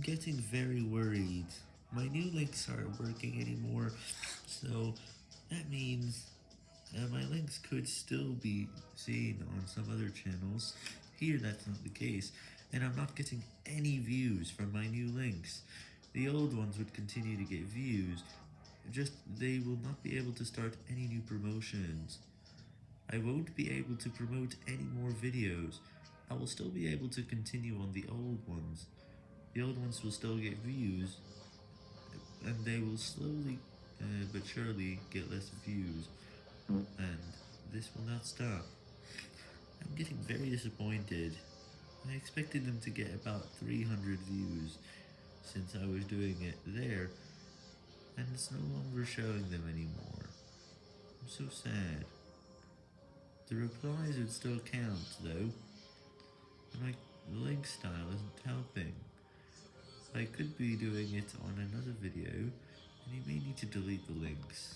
I'm getting very worried. My new links aren't working anymore, so that means uh, my links could still be seen on some other channels. Here that's not the case, and I'm not getting any views from my new links. The old ones would continue to get views, just they will not be able to start any new promotions. I won't be able to promote any more videos. I will still be able to continue on the old ones. The old ones will still get views, and they will slowly uh, but surely get less views, and this will not stop. I'm getting very disappointed. I expected them to get about 300 views, since I was doing it there, and it's no longer showing them anymore. I'm so sad. The replies would still count, though. and My link style isn't helping. I could be doing it on another video, and you may need to delete the links.